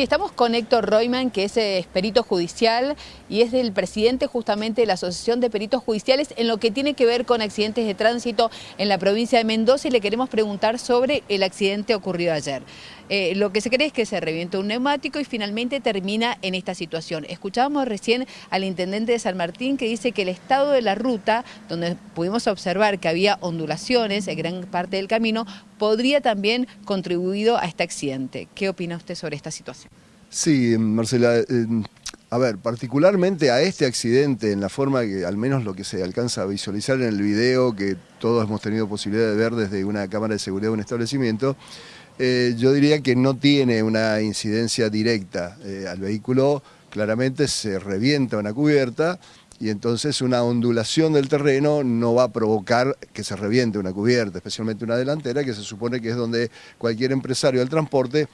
Sí, estamos con Héctor Royman, que es, eh, perito judicial y es el presidente justamente de la Asociación de Peritos Judiciales en lo que tiene que ver con accidentes de tránsito en la provincia de Mendoza y le queremos preguntar sobre el accidente ocurrido ayer. Eh, lo que se cree es que se revienta un neumático y finalmente termina en esta situación. Escuchábamos recién al intendente de San Martín que dice que el estado de la ruta, donde pudimos observar que había ondulaciones en gran parte del camino, podría también contribuido a este accidente. ¿Qué opina usted sobre esta situación? Sí, Marcela, eh, a ver, particularmente a este accidente, en la forma que al menos lo que se alcanza a visualizar en el video que todos hemos tenido posibilidad de ver desde una cámara de seguridad de un establecimiento, eh, yo diría que no tiene una incidencia directa eh, al vehículo, claramente se revienta una cubierta y entonces una ondulación del terreno no va a provocar que se reviente una cubierta, especialmente una delantera, que se supone que es donde cualquier empresario del transporte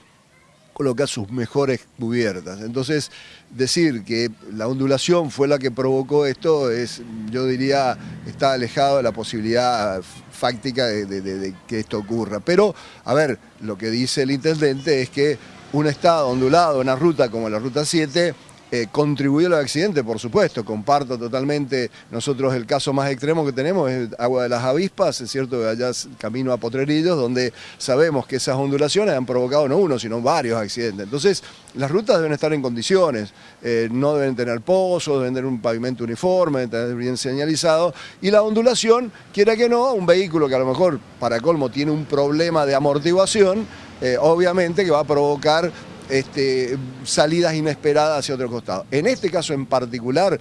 coloca sus mejores cubiertas. Entonces, decir que la ondulación fue la que provocó esto es, yo diría, está alejado de la posibilidad fáctica de, que esto ocurra. Pero, a ver, lo que dice el intendente es que un estado ondulado, una ruta como la Ruta 7, eh, contribuyó al accidente, por supuesto, comparto totalmente, nosotros el caso más extremo que tenemos es Agua de las Avispas, es cierto allá camino a Potrerillos, donde sabemos que esas ondulaciones han provocado no uno, sino varios accidentes. Entonces, las rutas deben estar en condiciones, eh, no deben tener pozos, deben tener un pavimento uniforme, deben tener bien señalizado, y la ondulación, quiera que no, un vehículo que a lo mejor, para colmo, tiene un problema de amortiguación, eh, obviamente que va a provocar este, salidas inesperadas hacia otro costado. En este caso en particular,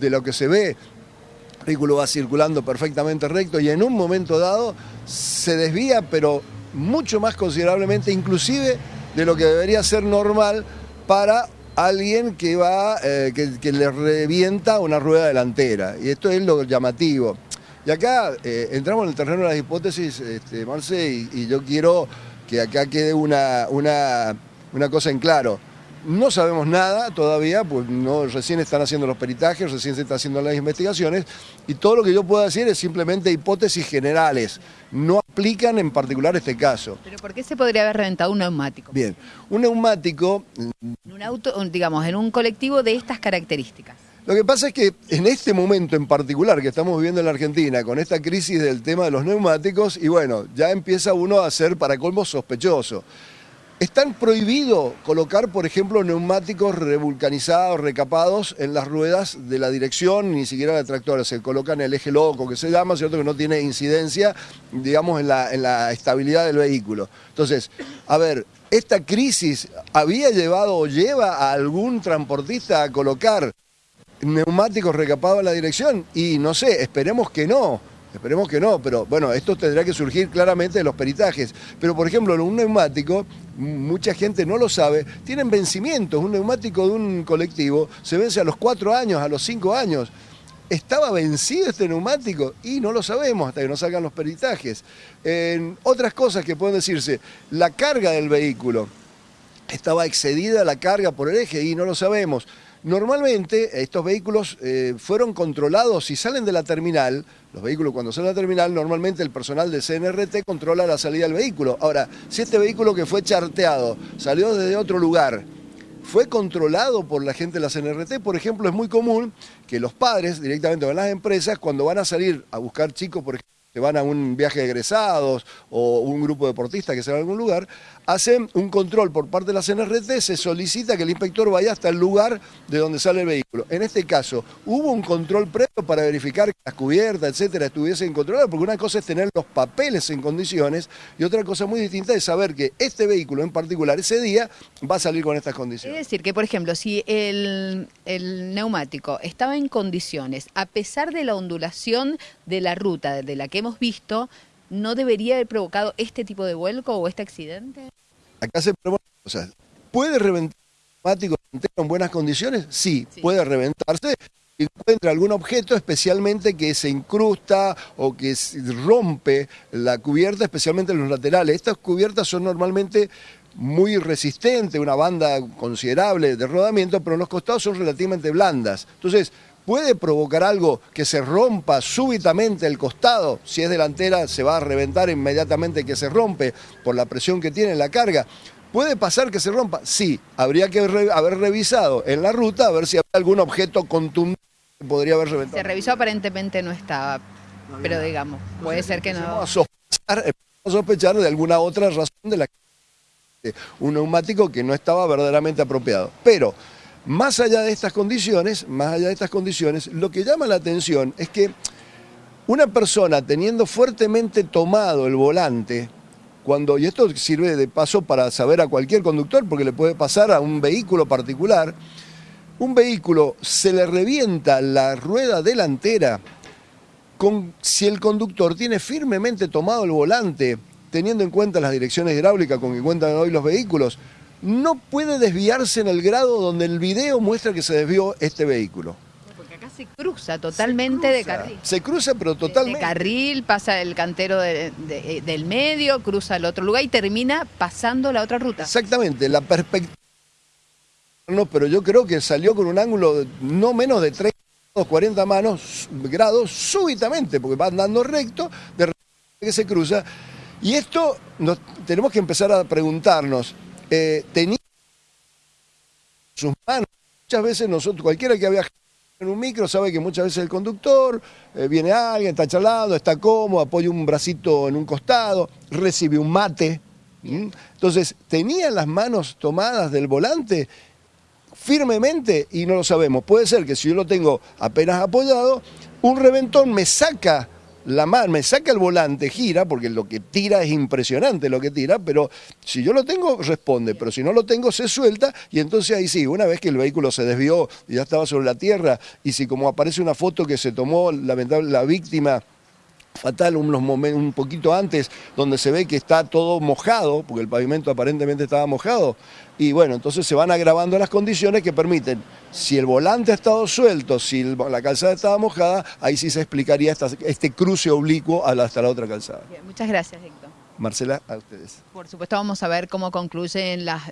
de lo que se ve, el vehículo va circulando perfectamente recto y en un momento dado se desvía, pero mucho más considerablemente, inclusive de lo que debería ser normal para alguien que va, eh, que, le revienta una rueda delantera. Y esto es lo llamativo. Y acá eh, entramos en el terreno de las hipótesis, este, Marce, y, yo quiero que acá quede una una cosa en claro. No sabemos nada todavía, pues no, recién están haciendo los peritajes, recién se están haciendo las investigaciones y todo lo que yo puedo decir es simplemente hipótesis generales, no aplican en particular este caso. ¿Pero por qué se podría haber reventado un neumático? Bien, un neumático... En un auto, digamos, en un colectivo de estas características. Lo que pasa es que en este momento en particular que estamos viviendo en la Argentina, con esta crisis del tema de los neumáticos, y bueno, ya empieza uno a ser para colmo sospechoso. Están prohibido colocar, por ejemplo, neumáticos revulcanizados, recapados en las ruedas de la dirección, ni siquiera de tractores. Se colocan el eje loco, que se llama, ¿cierto? Que no tiene incidencia, digamos, en la, en la estabilidad del vehículo. Entonces, a ver, ¿esta crisis había llevado o lleva a algún transportista a colocar neumáticos recapados en la dirección? Y no sé, esperemos que no. Esperemos que no, pero bueno, esto tendrá que surgir claramente de los peritajes. Pero por ejemplo, un neumático, mucha gente no lo sabe, tienen vencimientos. Un neumático de un colectivo se vence a los cuatro años, a los cinco años. ¿Estaba vencido este neumático? Y no lo sabemos hasta que nos salgan los peritajes. En otras cosas que pueden decirse, la carga del vehículo, estaba excedida la carga por el eje y no lo sabemos. Normalmente estos vehículos eh, fueron controlados, si salen de la terminal, los vehículos cuando salen de la terminal, normalmente el personal de CNRT controla la salida del vehículo. Ahora, si este vehículo que fue charteado salió desde otro lugar, fue controlado por la gente de la CNRT, por ejemplo, es muy común que los padres directamente van a las empresas, cuando van a salir a buscar chicos, por ejemplo, que van a un viaje de egresados o un grupo deportista que se va a algún lugar, hacen un control por parte de la CNRT, se solicita que el inspector vaya hasta el lugar de donde sale el vehículo. En este caso, hubo un control previo para verificar que las cubiertas, etcétera, estuviesen controladas, porque una cosa es tener los papeles en condiciones y otra cosa muy distinta es saber que este vehículo en particular ese día va a salir con estas condiciones. Es decir, que por ejemplo, si el, el neumático estaba en condiciones, a pesar de la ondulación de la ruta de la que hemos visto, ¿no debería haber provocado este tipo de vuelco o este accidente? Acá se sea, ¿puede reventar el neumático en buenas condiciones? Sí, puede reventarse. Encuentra algún objeto especialmente que se incrusta o que rompe la cubierta, especialmente en los laterales. Estas cubiertas son normalmente muy resistentes, una banda considerable de rodamiento, pero en los costados son relativamente blandas. Entonces, puede provocar algo que se rompa súbitamente el costado, si es delantera se va a reventar inmediatamente que se rompe por la presión que tiene la carga. ¿Puede pasar que se rompa? Sí, habría que haber revisado en la ruta a ver si había algún objeto contundente que podría haber reventado. Se revisó, aparentemente no estaba, pero digamos, puede ser que no. A sospechar, a sospechar de alguna otra razón de la que un neumático que no estaba verdaderamente apropiado. Pero, más allá de estas condiciones, más allá de estas condiciones, lo que llama la atención es que una persona teniendo fuertemente tomado el volante, cuando, y esto sirve de paso para saber a cualquier conductor, porque le puede pasar a un vehículo particular, un vehículo se le revienta la rueda delantera con, si el conductor tiene firmemente tomado el volante, teniendo en cuenta las direcciones hidráulicas con que cuentan hoy los vehículos, no puede desviarse en el grado donde el video muestra que se desvió este vehículo se cruza totalmente de carril. Se cruza, pero totalmente. De, carril, pasa el cantero del medio, cruza al otro lugar y termina pasando la otra ruta. Exactamente, la perspectiva. No, pero yo creo que salió con un ángulo no menos de 30 40 manos, grados súbitamente, porque va andando recto, de repente que se cruza. Y esto nos, tenemos que empezar a preguntarnos, eh, tenía sus manos, muchas veces nosotros, cualquiera que había en un micro sabe que muchas veces el conductor, eh, viene alguien, está charlando, está cómodo, apoya un bracito en un costado, recibe un mate. Entonces, tenía las manos tomadas del volante firmemente y no lo sabemos. Puede ser que si yo lo tengo apenas apoyado, un reventón me saca la mano, me saca el volante, gira, porque lo que tira es impresionante lo que tira, pero si yo lo tengo, responde, pero si no lo tengo, se suelta, y entonces ahí sí, una vez que el vehículo se desvió y ya estaba sobre la tierra, y si como aparece una foto que se tomó lamentable la víctima fatal unos momentos, un poquito antes, donde se ve que está todo mojado, porque el pavimento aparentemente estaba mojado, y bueno, entonces se van agravando las condiciones que permiten, si el volante ha estado suelto, si la calzada estaba mojada, ahí sí se explicaría este cruce oblicuo hasta la otra calzada. muchas gracias, Héctor. Marcela, a ustedes. Por supuesto vamos a ver cómo concluyen las,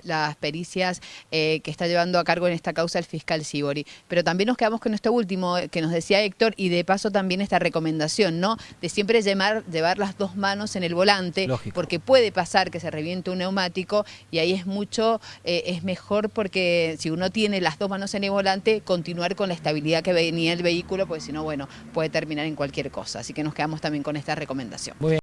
pericias eh, que está llevando a cargo en esta causa el fiscal Sibori. Pero también nos quedamos con esto último que nos decía Héctor y de paso también esta recomendación, ¿no? De siempre llevar, llevar las dos manos en el volante, porque puede pasar que se reviente un neumático y ahí es mucho, eh, es mejor porque si uno tiene las dos manos en el volante, continuar con la estabilidad que venía el vehículo, porque si no, bueno, puede terminar en cualquier cosa. Así que nos quedamos también con esta recomendación.